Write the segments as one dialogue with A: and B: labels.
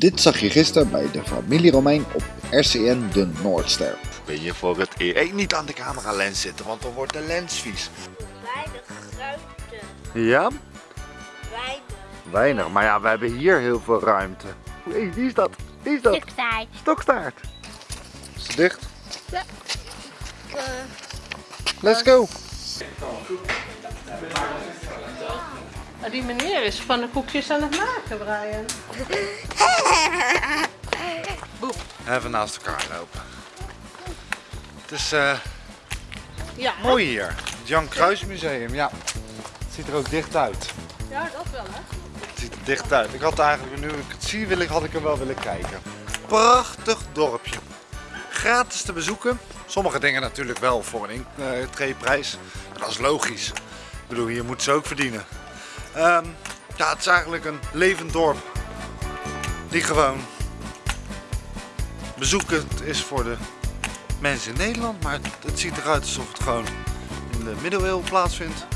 A: Dit zag je gisteren bij de familie Romein op RCN de Noordster.
B: Ben je voor het eer hey, niet aan de camera lens zitten, want dan wordt de lens vies.
C: Weinig ruimte.
B: Ja?
C: Weinig.
B: Weinig, maar ja, we hebben hier heel veel ruimte. Hé, wie is dat? Wie is dat? Stokstaart. Is het dicht?
C: Uh,
B: Let's go.
D: Maar die meneer is pannenkoekjes aan het maken, Brian.
B: Even naast elkaar lopen. Het is eh,
D: Ja,
B: mooi hier. Het Jan Kruis Museum, ja. Het ziet er ook dicht uit.
D: ja dat wel hè.
B: Het ziet er dicht uit. Ik had eigenlijk, nu ik het zie, wil ik, had ik er wel willen kijken. Prachtig dorpje. Gratis te bezoeken. Sommige dingen natuurlijk wel voor een intreeprijs. Maar dat is logisch. Ik bedoel, hier moeten ze ook verdienen. Ehm, ja, het is eigenlijk een levend dorp. Die gewoon bezoekend is voor de mensen in Nederland. Maar het, het ziet eruit alsof het gewoon in de middeleeuwen plaatsvindt.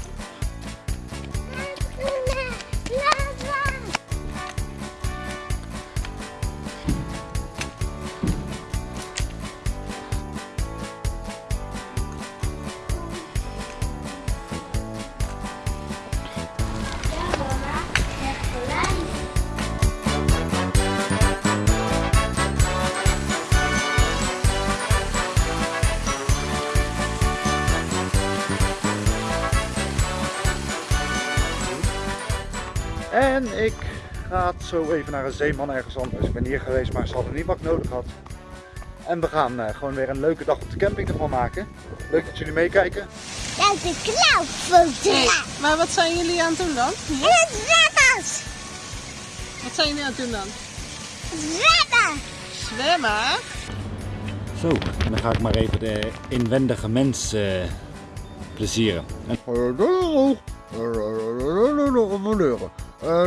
B: En ik ga zo even naar een zeeman ergens anders. Ik ben hier geweest, maar ze hadden niet wat ik nodig had. En we gaan eh, gewoon weer een leuke dag op de camping ervan maken. Leuk dat jullie meekijken.
C: Dat is een klauwfoto.
D: Maar wat zijn jullie aan het doen dan?
C: En het zwemmers.
D: Wat zijn jullie aan het doen dan?
C: Zwemmen.
D: Zwemmen?
E: Zo, dan ga ik maar even de inwendige mens eh, plezieren. En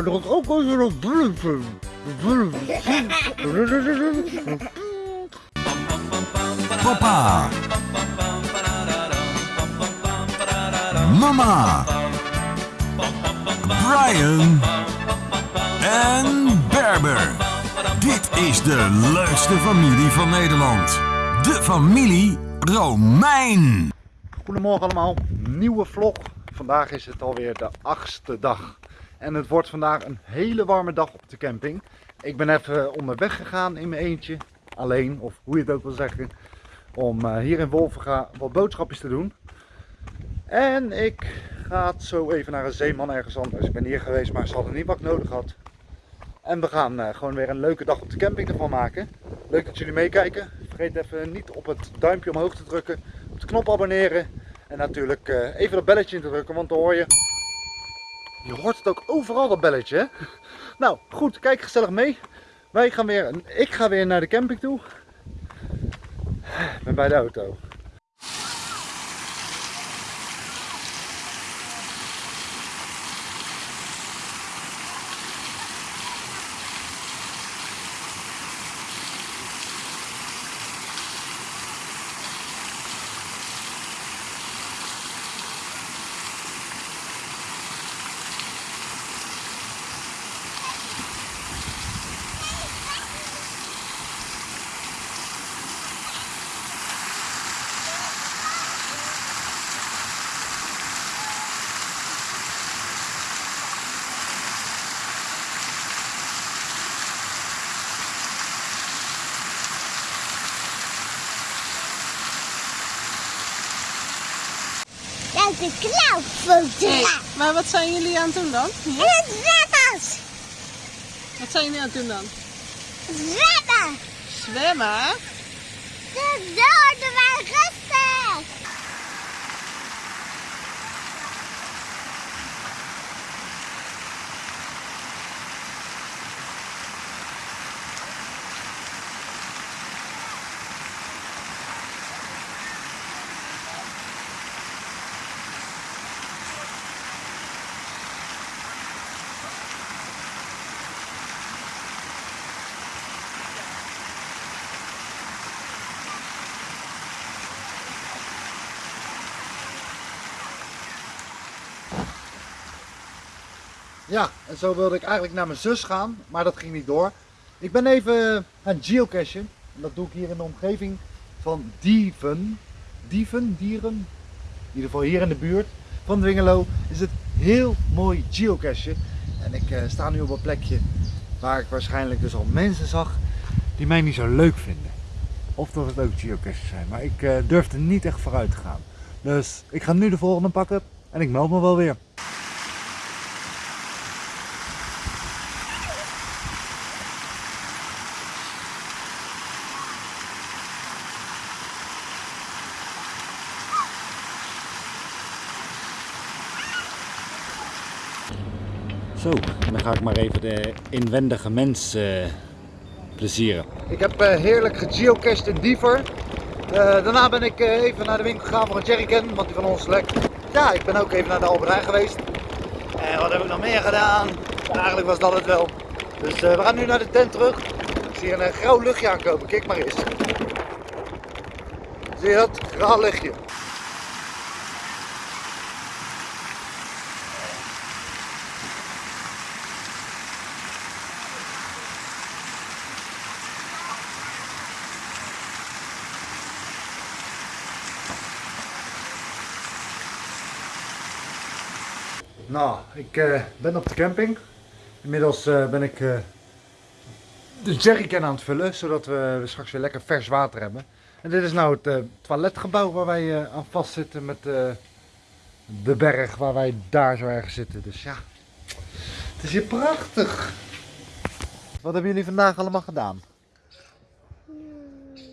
A: Druk ook als je nog
F: Papa. Mama. Brian. En Berber. Dit is de leukste familie van Nederland. De familie Romein.
B: Goedemorgen allemaal, nieuwe vlog. Vandaag is het alweer de achtste dag. En het wordt vandaag een hele warme dag op de camping. Ik ben even onderweg gegaan in mijn eentje. Alleen, of hoe je het ook wil zeggen. Om eh, hier in Wolvenga wat boodschapjes te doen. En ik ga zo even naar een zeeman ergens anders. Ik ben hier geweest, maar ze hadden niet wat nodig had. En we gaan eh, gewoon weer een leuke dag op de camping ervan maken. Leuk dat jullie meekijken. Vergeet even niet op het duimpje omhoog te drukken. Op de knop abonneren. En natuurlijk eh, even dat belletje in te drukken, want dan hoor je... Je hoort het ook overal, dat belletje, hè? Nou, goed, kijk gezellig mee. Wij gaan weer, ik ga weer naar de camping toe. Ik ben bij de auto.
C: Dat is een klauwfoto.
D: Maar wat zijn jullie aan het doen dan?
C: En het zwemmers.
D: Wat zijn jullie aan het doen dan?
C: Zwemmen.
D: Zwemmen?
B: Ja, en zo wilde ik eigenlijk naar mijn zus gaan, maar dat ging niet door. Ik ben even aan het geocachen. En dat doe ik hier in de omgeving van Dieven. Dieven, Dieren. In ieder geval hier in de buurt van Dwingelo is het heel mooi geocachen. En ik eh, sta nu op een plekje waar ik waarschijnlijk dus al mensen zag die mij niet zo leuk vinden. Of dat het ook geocaches zijn. Maar ik eh, durf er niet echt vooruit te gaan. Dus ik ga nu de volgende pakken en ik meld me wel weer.
E: Zo, dan ga ik maar even de inwendige mens eh, plezieren.
B: Ik heb eh, heerlijk gegeocached in Diever. Eh, daarna ben ik even naar de winkel gegaan voor een jerrycan, want die van ons lekt. Ja, ik ben ook even naar de Albert geweest. En wat heb ik nog meer gedaan? Eigenlijk was dat het wel. Dus we gaan nu naar de tent terug. Ik zie een grauw luchtje aankomen, kijk maar eens. Zie je dat? Grauw luchtje. Nou, ik eh, ben op de camping. Inmiddels eh, ben ik eh, de jerrycan aan het vullen, zodat we straks weer lekker vers water hebben. En dit is nou het toiletgebouw waar wij aan vastzitten met de berg waar wij daar zo ergens zitten. Dus ja, het is hier prachtig. Wat hebben jullie vandaag allemaal gedaan?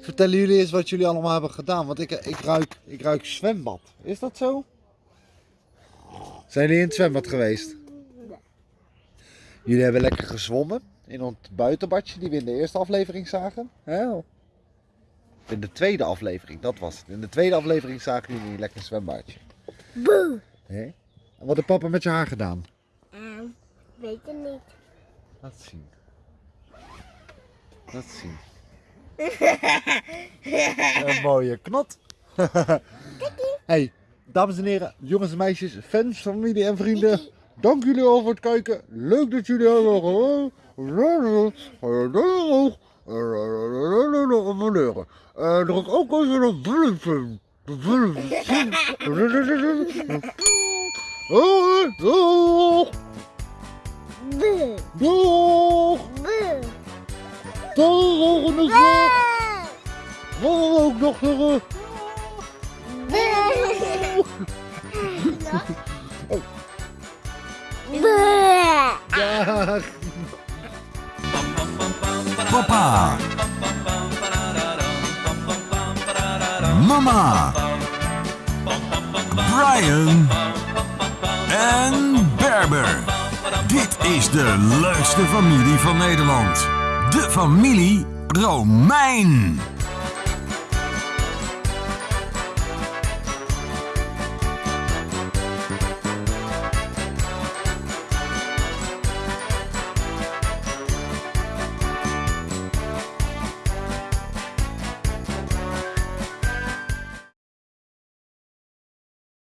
B: Vertellen jullie eens wat jullie allemaal hebben gedaan, want ik, ik, ruik, ik ruik zwembad. Is dat zo? Zijn jullie in het zwembad geweest? Jullie hebben lekker gezwommen in ons buitenbadje die we in de eerste aflevering zagen. Hè? In de tweede aflevering, dat was het. In de tweede aflevering zagen jullie een lekker zwembadje.
C: Boe.
B: En wat heeft papa met je haar gedaan?
C: Ehm, weet het niet.
B: Laat zien. Laat zien. Een mooie knot. hey, dames en heren, jongens en meisjes, fans, familie en vrienden. Dank jullie al voor het kijken. Leuk dat jullie hebben abonneren. En druk ook even op belletje. De doeg. Doeg. Tot de volgende keer. Wat ook nog
F: Papa. Mama. Brian. En Berber. Dit is de leukste familie van Nederland. De familie Romein.